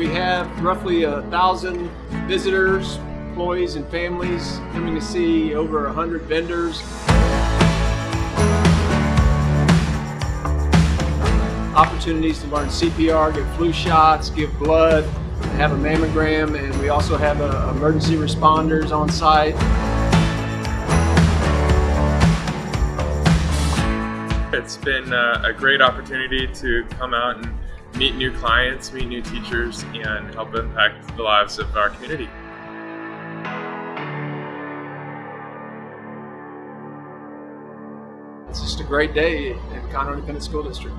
have roughly a thousand visitors, employees, and families coming to see over a hundred vendors. Opportunities to learn CPR, get flu shots, give blood, have a mammogram, and we also have uh, emergency responders on site. It's been uh, a great opportunity to come out and meet new clients, meet new teachers, and help impact the lives of our community. It's just a great day in Conroe Independent School District.